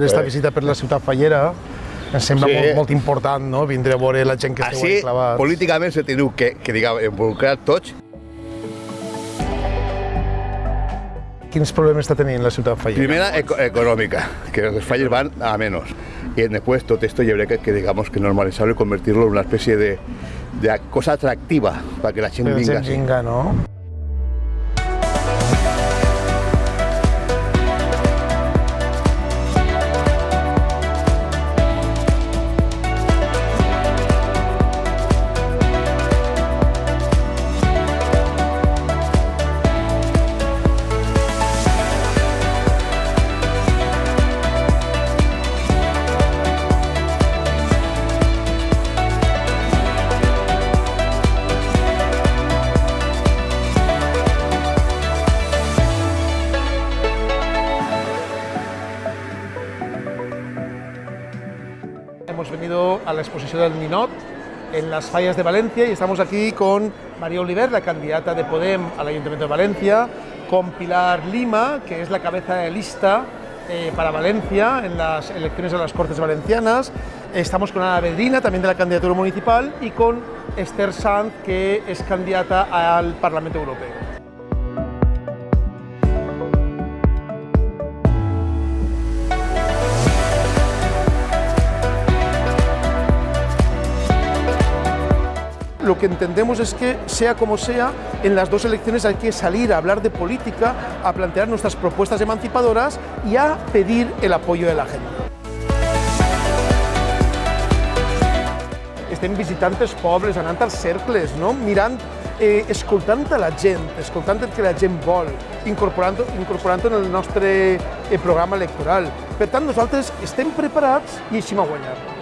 fer esta visita per la ciutat fallera, em sembla Sí. molt, molt important, no?, vindre a veure la gent que esteu Així, clavats. políticament se teniu que, que diguem, involucrar tots. Quins problemes està tenint la ciutat fallera? Primera, eco- económica, que los fallos van a menos. Y después todo esto yo creo que, que digamos que normalizarlo y convertirlo en una especie de, de cosa atractiva para que la gente venga. gent así. vinga, no? Hemos venido a la exposición del Ninot en las fallas de Valencia y estamos aquí con María Oliver, la candidata de Podem al Ayuntamiento de Valencia, con Pilar Lima, que es la cabeza de lista eh, para Valencia en las elecciones a las Cortes Valencianas. Estamos con Ana Bedrina, también de la candidatura municipal, y con Esther Sanz, que es candidata al Parlamento Europeo. Lo que entendemos es que, sea como sea, en las dos elecciones hay que salir a hablar de política, a plantear nuestras propuestas emancipadoras y a pedir el apoyo de la gente. Estem visitant els pobles, anant als cercles, no? mirant, eh, escoltant a la gent, escoltant el que la gent vol, incorporant-ho incorporant en el nostre eh, programa electoral. Per tant, nosaltres estem preparats i així a.